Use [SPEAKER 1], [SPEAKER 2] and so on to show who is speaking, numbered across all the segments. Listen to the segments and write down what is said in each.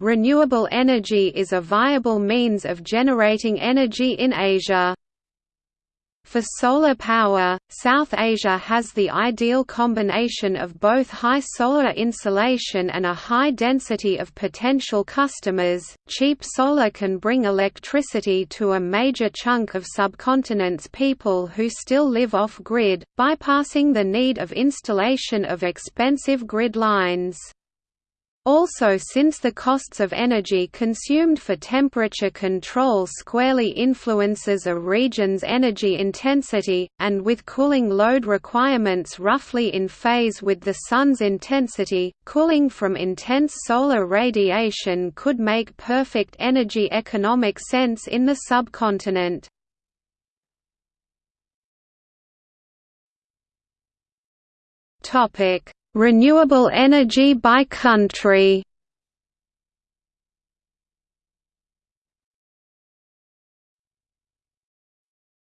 [SPEAKER 1] Renewable energy is a viable means of generating energy in Asia. For solar power, South Asia has the ideal combination of both high solar insolation and a high density of potential customers. Cheap solar can bring electricity to a major chunk of subcontinent's people who still live off grid, bypassing the need of installation of expensive grid lines. Also since the costs of energy consumed for temperature control squarely influences a region's energy intensity, and with cooling load requirements roughly in phase with the Sun's intensity, cooling from intense solar radiation could make perfect energy economic sense in the subcontinent. Topic Renewable energy by country.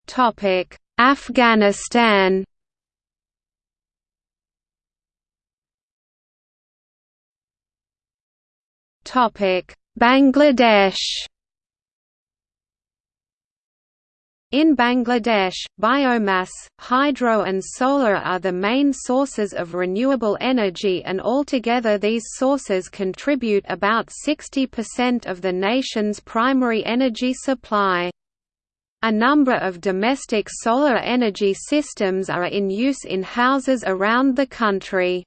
[SPEAKER 1] Topic: Afghanistan. Topic: Bangladesh In Bangladesh, biomass, hydro and solar are the main sources of renewable energy and altogether these sources contribute about 60% of the nation's primary energy supply. A number of domestic solar energy systems are in use in houses around the country.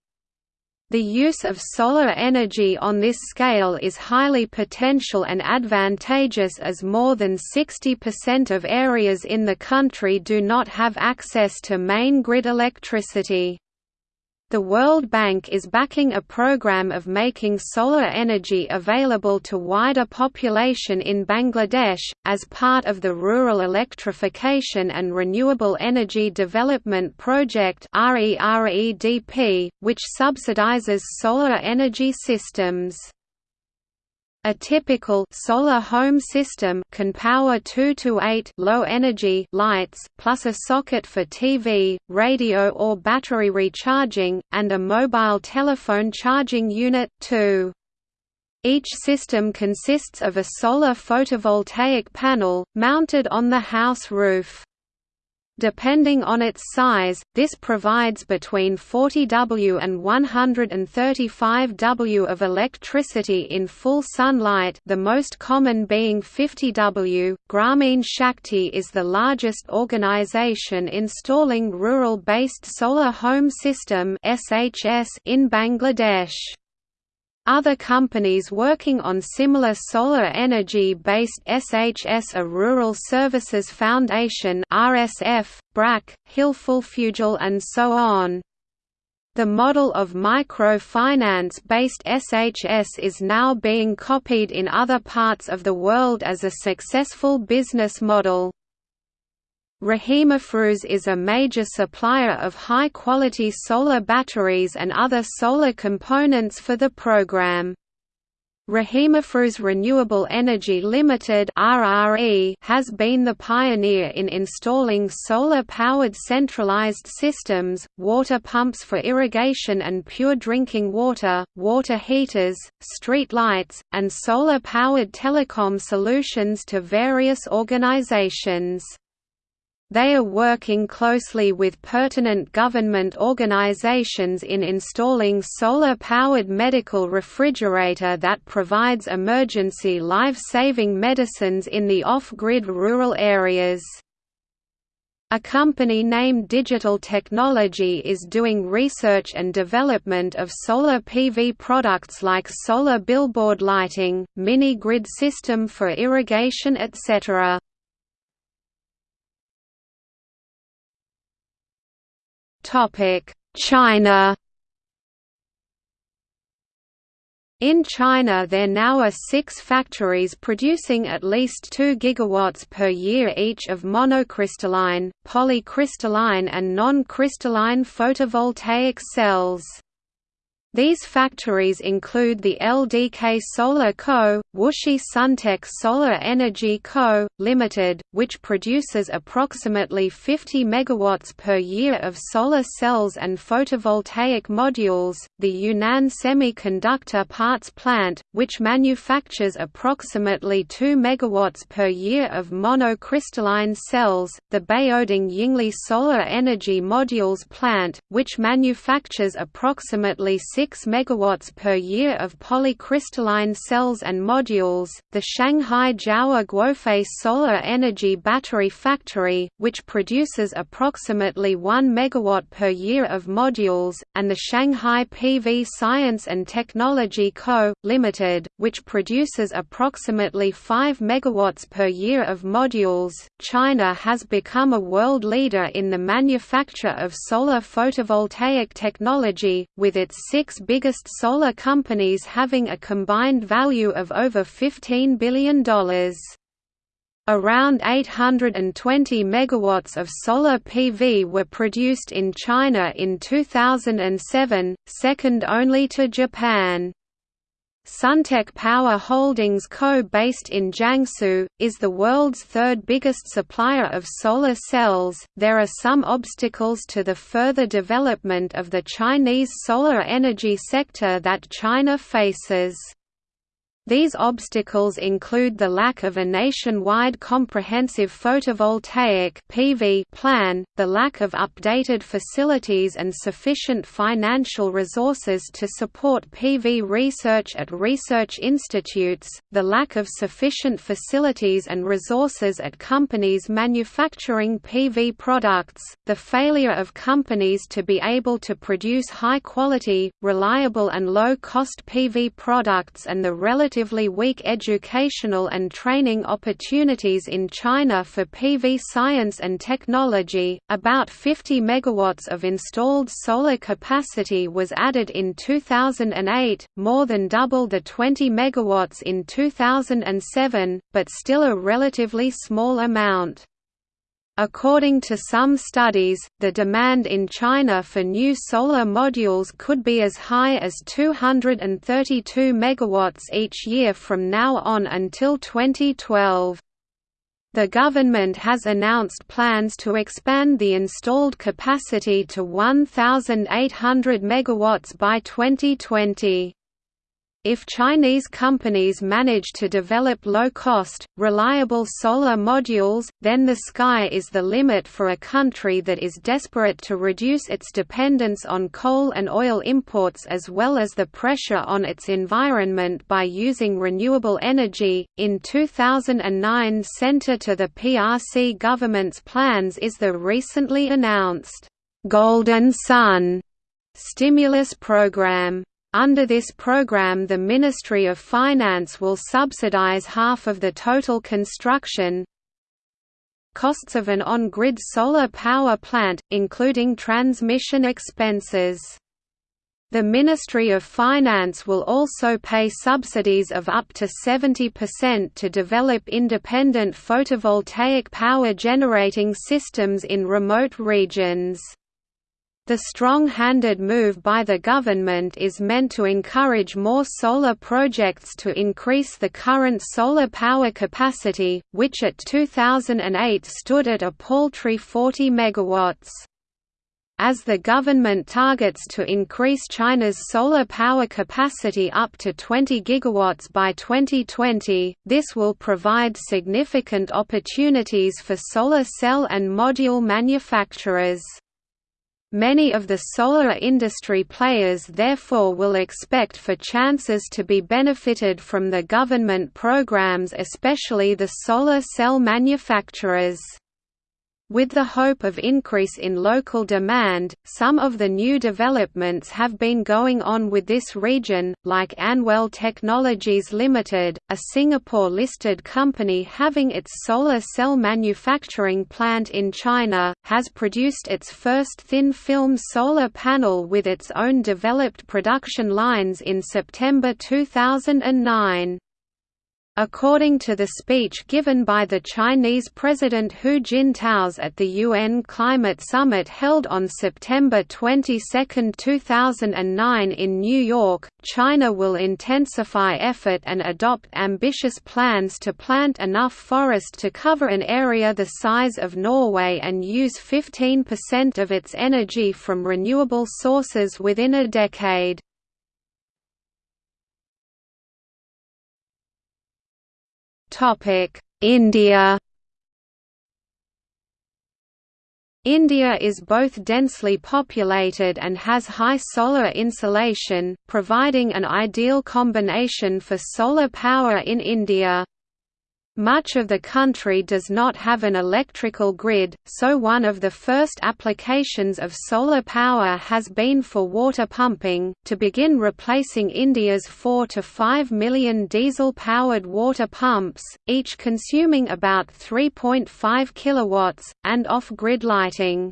[SPEAKER 1] The use of solar energy on this scale is highly potential and advantageous as more than 60% of areas in the country do not have access to main grid electricity. The World Bank is backing a program of making solar energy available to wider population in Bangladesh, as part of the Rural Electrification and Renewable Energy Development Project which subsidizes solar energy systems. A typical solar home system can power 2 to 8 low energy lights plus a socket for TV, radio or battery recharging and a mobile telephone charging unit too. Each system consists of a solar photovoltaic panel mounted on the house roof. Depending on its size, this provides between 40 W and 135 W of electricity in full sunlight the most common being 50 W. Grameen Shakti is the largest organization installing rural-based solar home system in Bangladesh. Other companies working on similar solar energy-based SHS are Rural Services Foundation RSF, BRAC, Hilfulfugel and so on. The model of microfinance-based SHS is now being copied in other parts of the world as a successful business model. Rahimafrooz is a major supplier of high-quality solar batteries and other solar components for the program. Rahimafrooz Renewable Energy Limited (RRE) has been the pioneer in installing solar-powered centralized systems, water pumps for irrigation and pure drinking water, water heaters, street lights, and solar-powered telecom solutions to various organizations. They are working closely with pertinent government organizations in installing solar-powered medical refrigerator that provides emergency life-saving medicines in the off-grid rural areas. A company named Digital Technology is doing research and development of solar PV products like solar billboard lighting, mini-grid system for irrigation etc. China In China there now are six factories producing at least 2 gigawatts per year each of monocrystalline, polycrystalline and non-crystalline photovoltaic cells. These factories include the LDK Solar Co., Wuxi Suntech Solar Energy Co., Limited, which produces approximately 50 MW per year of solar cells and photovoltaic modules, the Yunnan Semiconductor Parts Plant, which manufactures approximately 2 MW per year of monocrystalline cells, the Baoding Yingli Solar Energy Modules Plant, which manufactures approximately 6 6 MW per year of polycrystalline cells and modules, the Shanghai Jiawa Guofei Solar Energy Battery Factory, which produces approximately 1 MW per year of modules, and the Shanghai PV Science and Technology Co., Limited, which produces approximately 5 MW per year of modules. China has become a world leader in the manufacture of solar photovoltaic technology, with its six biggest solar companies having a combined value of over $15 billion. Around 820 megawatts of solar PV were produced in China in 2007, second only to Japan. Suntech Power Holdings Co. based in Jiangsu, is the world's third biggest supplier of solar cells. There are some obstacles to the further development of the Chinese solar energy sector that China faces. These obstacles include the lack of a nationwide comprehensive photovoltaic PV plan, the lack of updated facilities and sufficient financial resources to support PV research at research institutes, the lack of sufficient facilities and resources at companies manufacturing PV products, the failure of companies to be able to produce high-quality, reliable and low-cost PV products and the relative relatively weak educational and training opportunities in China for PV science and technology. About 50 megawatts of installed solar capacity was added in 2008, more than double the 20 megawatts in 2007, but still a relatively small amount. According to some studies, the demand in China for new solar modules could be as high as 232 megawatts each year from now on until 2012. The government has announced plans to expand the installed capacity to 1,800 megawatts by 2020. If Chinese companies manage to develop low-cost, reliable solar modules, then the sky is the limit for a country that is desperate to reduce its dependence on coal and oil imports as well as the pressure on its environment by using renewable energy. In 2009, center to the PRC government's plans is the recently announced Golden Sun stimulus program. Under this program the Ministry of Finance will subsidize half of the total construction costs of an on-grid solar power plant, including transmission expenses. The Ministry of Finance will also pay subsidies of up to 70% to develop independent photovoltaic power generating systems in remote regions. The strong-handed move by the government is meant to encourage more solar projects to increase the current solar power capacity, which at 2008 stood at a paltry 40 megawatts. As the government targets to increase China's solar power capacity up to 20 gigawatts by 2020, this will provide significant opportunities for solar cell and module manufacturers. Many of the solar industry players therefore will expect for chances to be benefited from the government programs especially the solar cell manufacturers. With the hope of increase in local demand, some of the new developments have been going on with this region, like Anwell Technologies Limited, a Singapore-listed company having its solar cell manufacturing plant in China, has produced its first thin-film solar panel with its own developed production lines in September 2009. According to the speech given by the Chinese President Hu Jintao at the UN Climate Summit held on September 22, 2009 in New York, China will intensify effort and adopt ambitious plans to plant enough forest to cover an area the size of Norway and use 15% of its energy from renewable sources within a decade. India India is both densely populated and has high solar insolation, providing an ideal combination for solar power in India. Much of the country does not have an electrical grid, so one of the first applications of solar power has been for water pumping, to begin replacing India's 4 to 5 million diesel-powered water pumps, each consuming about 3.5 kilowatts, and off-grid lighting.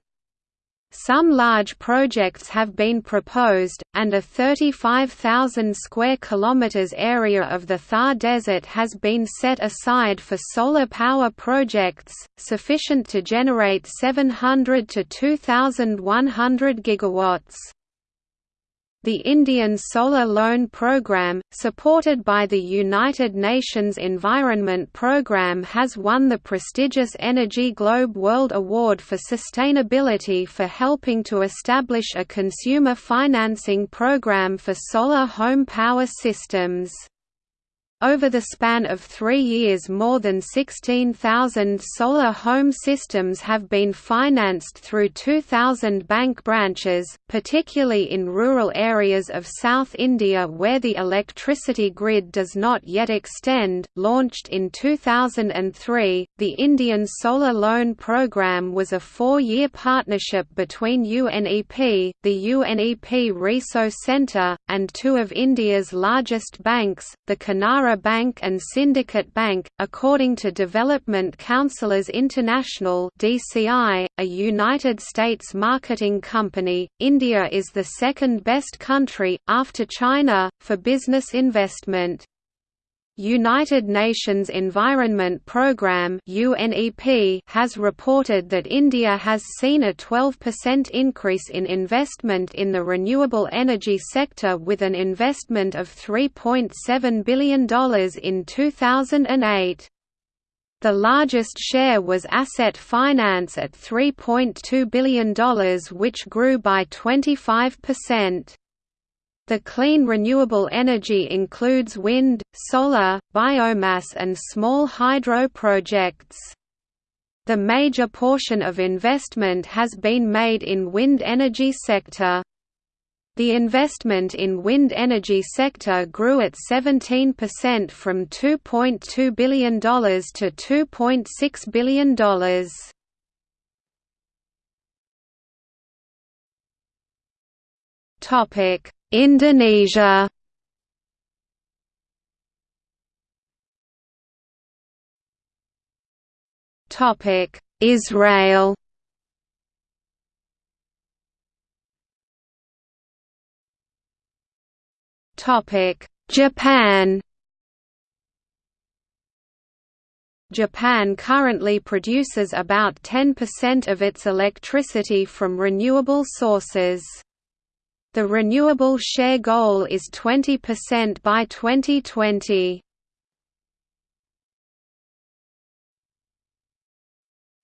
[SPEAKER 1] Some large projects have been proposed, and a 35,000 square kilometers area of the Thar Desert has been set aside for solar power projects, sufficient to generate 700 to 2,100 gigawatts. The Indian Solar Loan Programme, supported by the United Nations Environment Programme has won the prestigious Energy Globe World Award for Sustainability for helping to establish a consumer financing program for solar home power systems. Over the span of three years more than 16,000 solar home systems have been financed through 2,000 bank branches, particularly in rural areas of South India where the electricity grid does not yet extend. Launched in 2003, the Indian Solar Loan Programme was a four-year partnership between UNEP, the UNEP Risoe Centre, and two of India's largest banks, the Canara Bank and Syndicate Bank, according to Development Counsellors International (DCI), a United States marketing company. India is the second best country after China for business investment. United Nations Environment Programme has reported that India has seen a 12% increase in investment in the renewable energy sector with an investment of $3.7 billion in 2008. The largest share was asset finance at $3.2 billion which grew by 25%. The clean renewable energy includes wind, solar, biomass and small hydro projects. The major portion of investment has been made in wind energy sector. The investment in wind energy sector grew at 17% from $2.2 billion to $2.6 billion. Topic Indonesia. Topic Israel. Topic Japan. Japan currently produces about 10% of its electricity from renewable sources. The renewable share goal is 20% by 2020.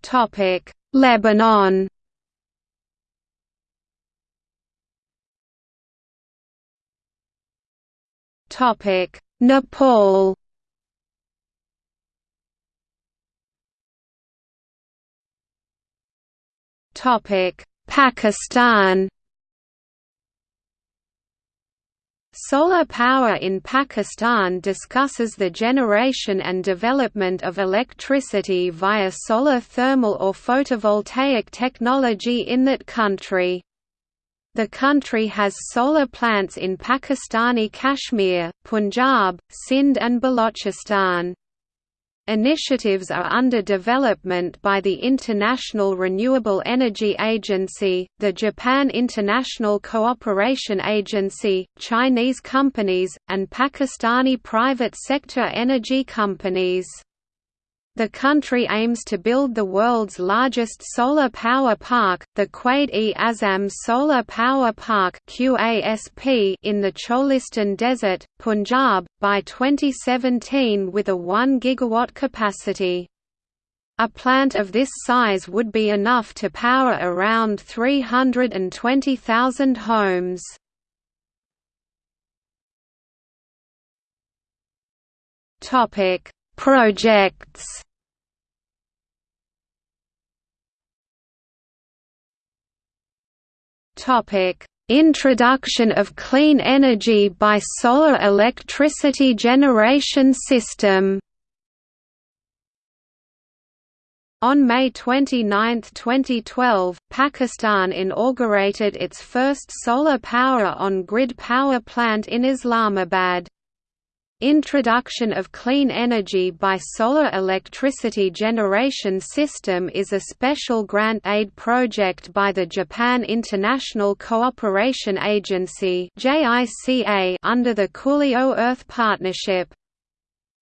[SPEAKER 1] Topic: Lebanon. Topic: Nepal. Topic: Pakistan. Solar Power in Pakistan discusses the generation and development of electricity via solar thermal or photovoltaic technology in that country. The country has solar plants in Pakistani Kashmir, Punjab, Sindh and Balochistan. Initiatives are under development by the International Renewable Energy Agency, the Japan International Cooperation Agency, Chinese companies, and Pakistani private sector energy companies. The country aims to build the world's largest solar power park, the Quaid-e-Azam Solar Power Park in the Cholistan Desert, Punjab, by 2017 with a 1 gigawatt capacity. A plant of this size would be enough to power around 320,000 homes. Topic: Projects Topic: Introduction of clean energy by solar electricity generation system. On May 29, 2012, Pakistan inaugurated its first solar power on-grid power plant in Islamabad. Introduction of clean energy by solar electricity generation system is a special grant aid project by the Japan International Cooperation Agency under the Cool Earth Partnership.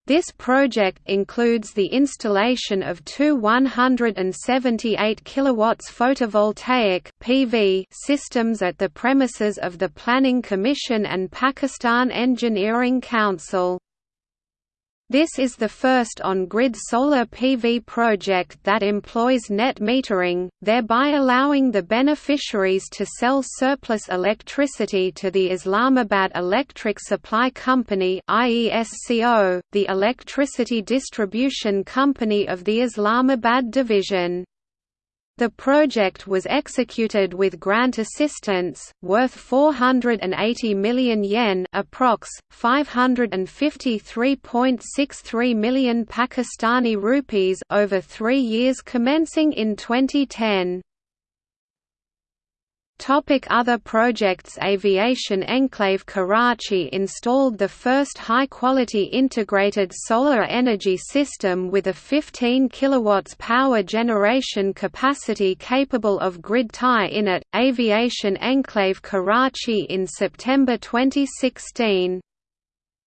[SPEAKER 1] This project includes the installation of two 178 kW photovoltaic (PV) systems at the premises of the Planning Commission and Pakistan Engineering Council. This is the first on-grid solar PV project that employs net metering, thereby allowing the beneficiaries to sell surplus electricity to the Islamabad Electric Supply Company the electricity distribution company of the Islamabad division. The project was executed with grant assistance, worth 480 million yen approx. 553.63 million Pakistani rupees over three years commencing in 2010. Topic other projects Aviation Enclave Karachi installed the first high-quality integrated solar energy system with a 15 kW power generation capacity capable of grid tie-in at, Aviation Enclave Karachi in September 2016.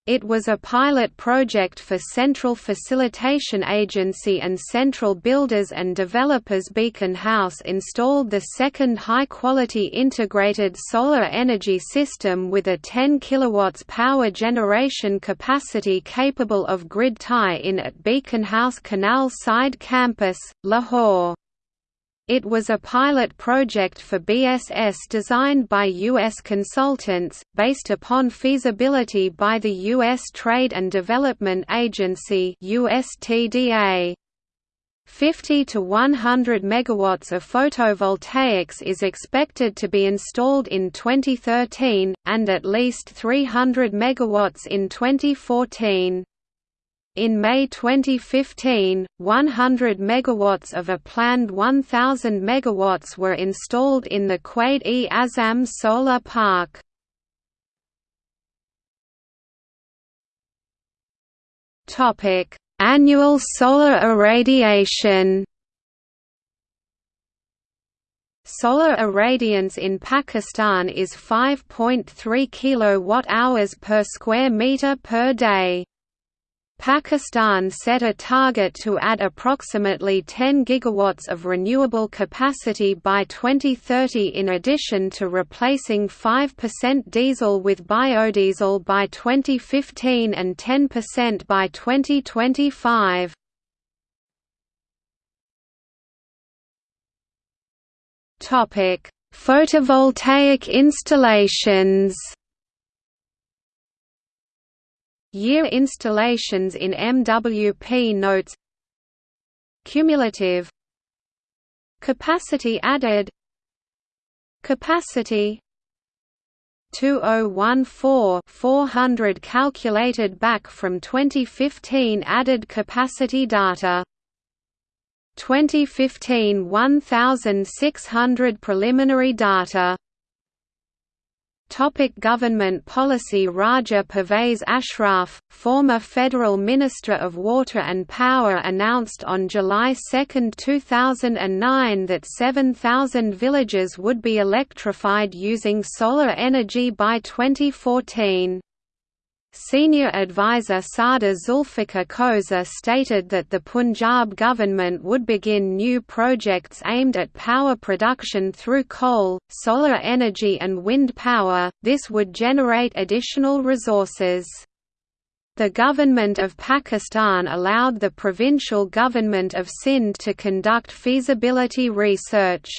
[SPEAKER 1] It was a pilot project for Central Facilitation Agency and Central Builders and Developers Beacon House installed the second high-quality integrated solar energy system with a 10 kW power generation capacity capable of grid tie-in at Beacon House Canal Side Campus, Lahore. It was a pilot project for BSS designed by U.S. consultants, based upon feasibility by the U.S. Trade and Development Agency USTDA. 50 to 100 megawatts of photovoltaics is expected to be installed in 2013, and at least 300 megawatts in 2014. In May 2015, 100 megawatts of a planned 1000 megawatts were installed in the Quaid-e-Azam solar park. Topic: Annual solar irradiation. Solar irradiance in Pakistan is 5.3 kilowatt-hours per square meter per day. Pakistan set a target to add approximately 10 gigawatts of renewable capacity by 2030 in addition to replacing 5% diesel with biodiesel by 2015 and 10% by 2025. Topic: Photovoltaic installations Year installations in MWP notes. Cumulative Capacity added Capacity 2014 400 calculated back from 2015 added capacity data. 2015 1600 preliminary data Topic government policy Raja Pervez Ashraf, former Federal Minister of Water and Power announced on July 2, 2009 that 7,000 villages would be electrified using solar energy by 2014. Senior advisor Sardar Zulfikar Khosa stated that the Punjab government would begin new projects aimed at power production through coal, solar energy and wind power, this would generate additional resources. The government of Pakistan allowed the provincial government of Sindh to conduct feasibility research.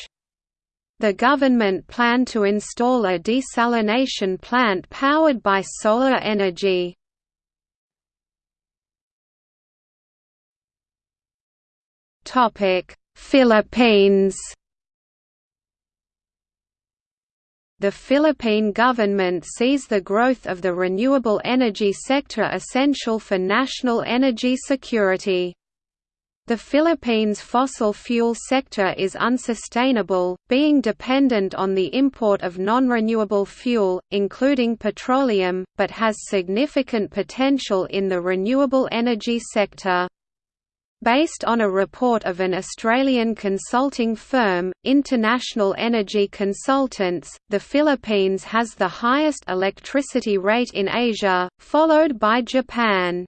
[SPEAKER 1] The government planned to install a desalination plant powered by solar energy. Philippines The Philippine government sees the growth of the renewable energy sector essential for national energy security. The Philippines' fossil fuel sector is unsustainable, being dependent on the import of non-renewable fuel, including petroleum, but has significant potential in the renewable energy sector. Based on a report of an Australian consulting firm, International Energy Consultants, the Philippines has the highest electricity rate in Asia, followed by Japan.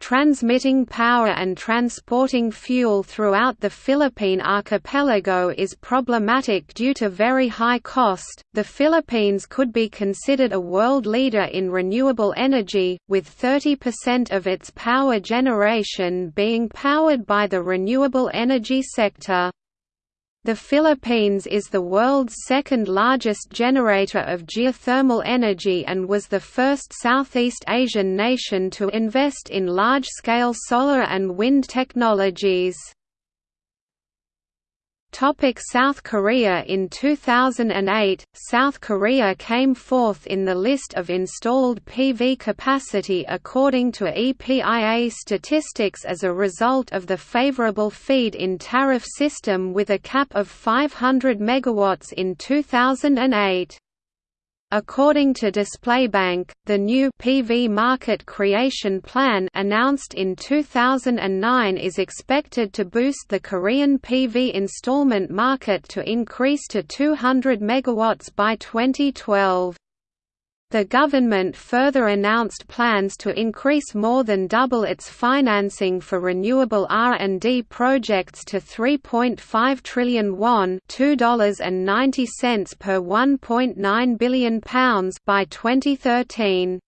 [SPEAKER 1] Transmitting power and transporting fuel throughout the Philippine archipelago is problematic due to very high cost. The Philippines could be considered a world leader in renewable energy, with 30% of its power generation being powered by the renewable energy sector. The Philippines is the world's second largest generator of geothermal energy and was the first Southeast Asian nation to invest in large-scale solar and wind technologies. Topic South Korea In 2008, South Korea came fourth in the list of installed PV capacity according to EPIA statistics as a result of the favorable feed-in tariff system with a cap of 500 MW in 2008. According to DisplayBank, the new PV market creation plan announced in 2009 is expected to boost the Korean PV installment market to increase to 200 MW by 2012. The government further announced plans to increase more than double its financing for renewable R&D projects to 3.5 trillion won $2.90 per 1.9 billion pounds by 2013.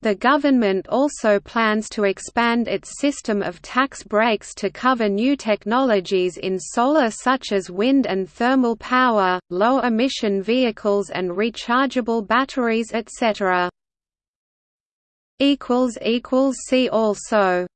[SPEAKER 1] The government also plans to expand its system of tax breaks to cover new technologies in solar such as wind and thermal power, low-emission vehicles and rechargeable batteries etc. See also